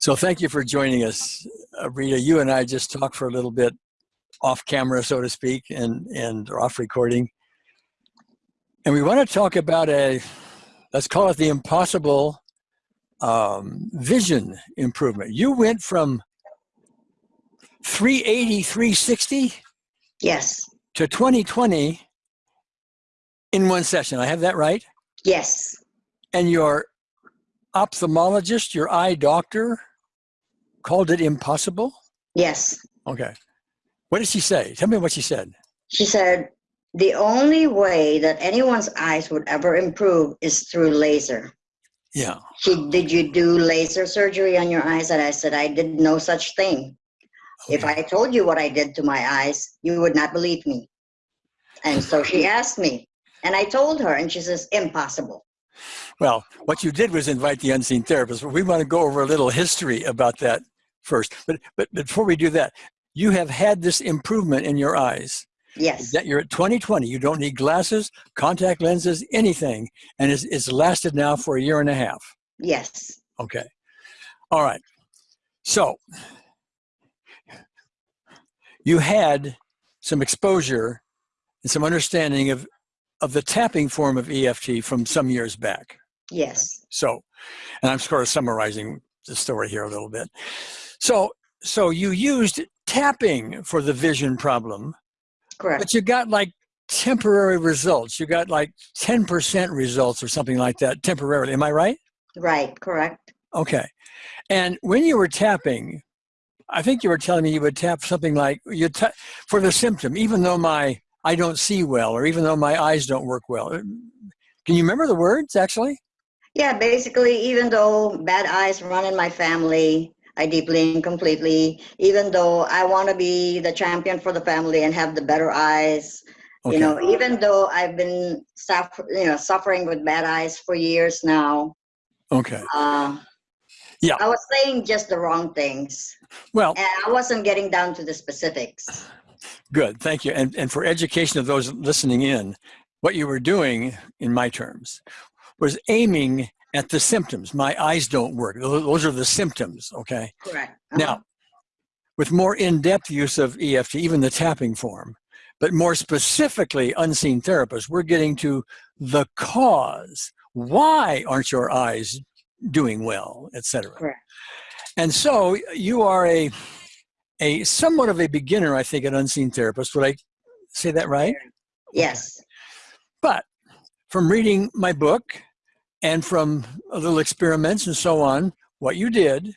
So thank you for joining us, uh, Rita. You and I just talked for a little bit off camera, so to speak, and, and off recording. And we want to talk about a, let's call it the impossible um, vision improvement. You went from 380, 360 Yes, to 2020 in one session. I have that right? yes, And your ophthalmologist, your eye doctor, called it impossible? yes. Okay. What did she say? Tell me what she said. She said, the only way that anyone's eyes would ever improve is through laser. Yeah. She, did you do laser surgery on your eyes? And I said, I did no such thing. If I told you what I did to my eyes, you would not believe me. And so she asked me, and I told her, and she says, impossible. Well, what you did was invite the unseen therapist, but we want to go over a little history about that first. But but before we do that, you have had this improvement in your eyes. Yes, That you're at 2020. You don't need glasses, contact lenses, anything, and it's, it's lasted now for a year and a half. yes, Okay. All right. So you had some exposure and some understanding of of the tapping form of EFT from some years back. yes, So, and I'm sort of summarizing the story here a little bit. So, so you used tapping for the vision problem, correct. but you got like temporary results. You got like 10% results or something like that temporarily. Am I right? Right, correct. Okay. And when you were tapping, I think you were telling me you would tap something like you ta- for the symptom, even though my I don't see well, or even though my eyes don't work well. Can you remember the words actually? Yeah, basically, even though bad eyes run in my family, I deeply and completely, even though I want to be the champion for the family and have the better eyes, Okay. you know, even though I've been suffer, you know, suffering with bad eyes for years now, Okay. uh, Yeah. I was saying just the wrong things, Well, and I wasn't getting down to the specifics. good. Thank you. And and for education of those listening in, what you were doing, in my terms, was aiming at the symptoms. My eyes don't work. Those are the symptoms. Okay. Correct. Uh-huh. Now, with more in-depth use of EFT, even the tapping form, but more specifically unseen therapists, we're getting to the cause. Why aren't your eyes doing well, et cetera? Correct. And so you are a, a somewhat of a beginner, I think, an unseen therapist. Would I say that right? yes, But from reading my book and from a little experiments and so on, what you did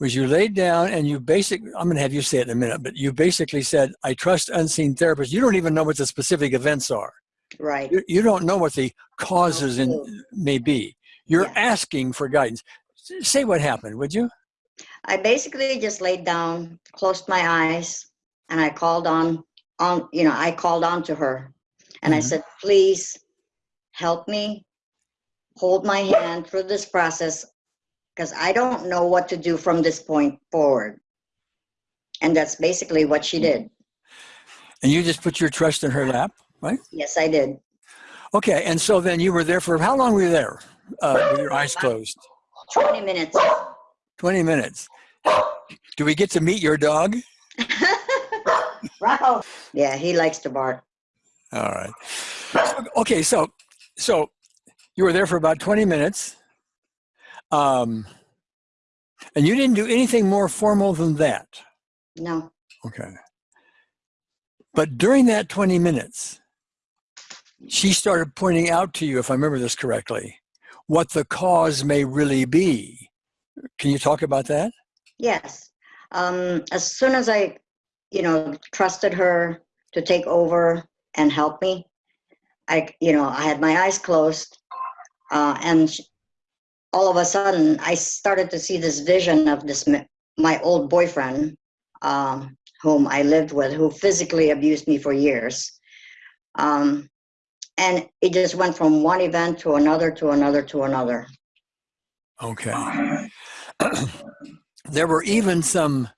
was you laid down and you basically, I'm going to have you say it in a minute, but you basically said, I trust unseen therapists. You don't even know what the specific events are. right. You, you don't know what the causes in, may be. You're Yeah. asking for guidance. Say what happened, would you? I basically just laid down, closed my eyes, and I called on on you know I called on to her, and I Mhm. said, "Please help me, hold my hand through this process, because I don't know what to do from this point forward." And that's basically what she did. And you just put your trust in her lap, right? Yes, I did. Okay, and so then you were there for, how long were you there uh, with your eyes closed? Twenty minutes. 20 minutes. Do we get to meet your dog? Wow. Yeah, he likes to bark. All right. Okay, so so you were there for about 20 minutes. Um, and you didn't do anything more formal than that. No. Okay. But during that 20 minutes, she started pointing out to you, if I remember this correctly, what the cause may really be. Can you talk about that? Yes. Um, as soon as I, you know, trusted her to take over and help me, I, you know, I had my eyes closed, uh, and all of a sudden I started to see this vision of this my old boyfriend, um, whom I lived with, who physically abused me for years. Um, and it just went from one event to another to another to another. Okay. there were even some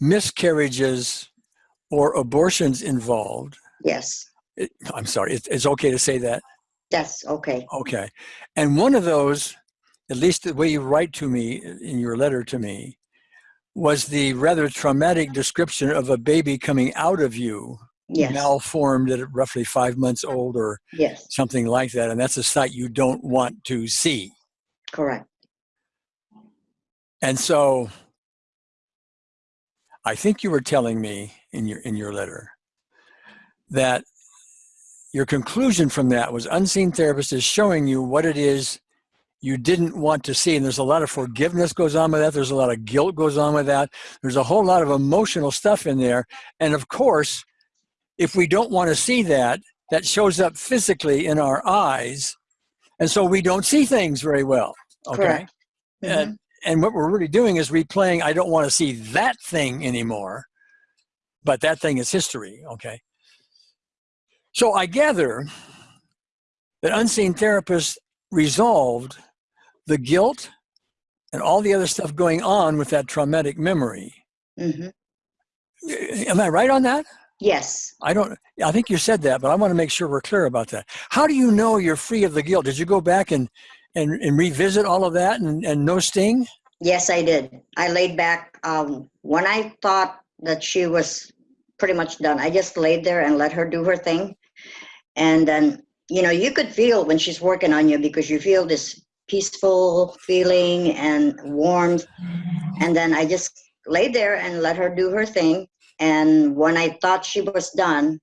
miscarriages or abortions involved. Yes, It, I'm sorry, it, it's okay to say that. That's okay. Okay. And one of those at least the way you write to me in your letter to me, was the rather traumatic description of a baby coming out of you, Yes. malformed at roughly five months old or Yes. something like that. And that's a sight you don't want to see. Correct. And so I think you were telling me in your in your letter that your conclusion from that was unseen therapist is showing you what it is you didn't want to see. And there's a lot of forgiveness goes on with that. There's a lot of guilt goes on with that. There's a whole lot of emotional stuff in there. And of course if we don't want to see that that shows up physically in our eyes. And so we don't see things very well okay? Correct. and Mhm. and what we're really doing is replaying i don't want to see that thing anymore but that thing is history okay so i gather that unseen therapist resolved the guilt and all the other stuff going on with that traumatic memory Mhm. am i right on that Yes. i don't i think you said that but i want to make sure we're clear about that how do you know you're free of the guilt did you go back and and, and revisit all of that and, and no sting Yes, I did. I laid back. Um, when I thought that she was pretty much done, I just laid there and let her do her thing. And then, you know, you could feel when she's working on you because you feel this peaceful feeling and warmth. And then I just laid there and let her do her thing. And when I thought she was done,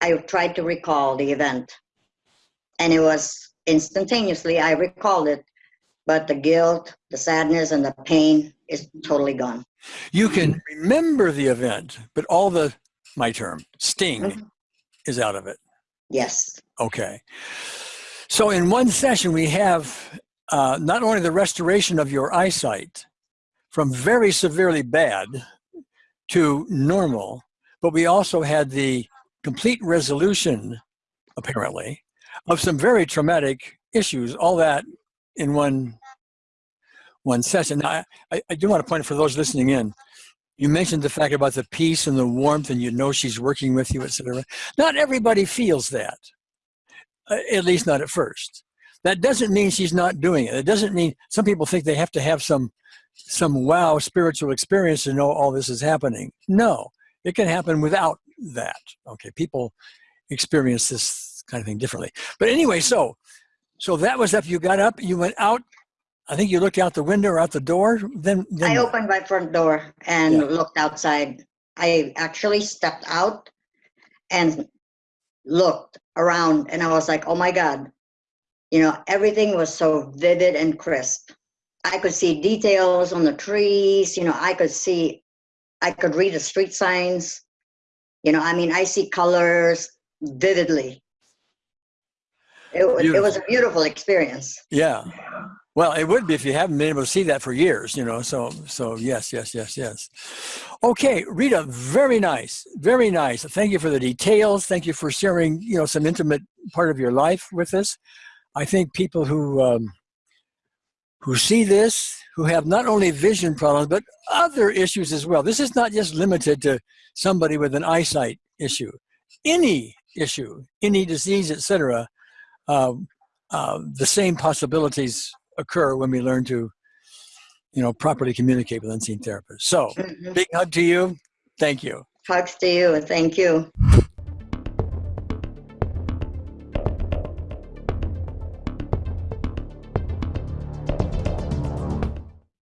I tried to recall the event. And it was instantaneously, I recalled it but the guilt, the sadness, and the pain is totally gone. You can remember the event, but all the, my term, sting Mhm. Is out of it. Yes. Okay. So in one session, we have uh, not only the restoration of your eyesight from very severely bad to normal, but we also had the complete resolution, apparently, of some very traumatic issues, all that in one one session. Now, I, I- do want to point out for those listening in, you mentioned the fact about the peace and the warmth and you know she's working with you, etc. Not everybody feels that, uh, at least not at first. That doesn't mean she's not doing it. It doesn't mean some people think they have to have some some wow spiritual experience to know all this is happening. No, it can happen without that. Okay, people experience this kind of thing differently. But anyway, so so that was up. You got up. You went out. I think you looked out the window or out the door. Then, then I opened my front door and Yeah. looked outside. I actually stepped out and looked around, and I was like, oh my God. You know, everything was so vivid and crisp. I could see details on the trees. You know, I could see, I could read the street signs. You know, I mean, I see colors vividly. It, it was a beautiful experience. Yeah. Well, it would be if you haven't been able to see that for years, you know. So, so yes, yes, yes, yes. Okay, Rita, very nice, very nice. Thank you for the details. Thank you for sharing, you know, some intimate part of your life with us. I think people who um, who see this, who have not only vision problems but other issues as well. This is not just limited to somebody with an eyesight issue. Any issue, any disease, etc. Um, uh, the same possibilities occur when we learn to, you know, properly communicate with unseen therapists. So, Mhm. big hug to you. Thank you. Hugs to you thank you.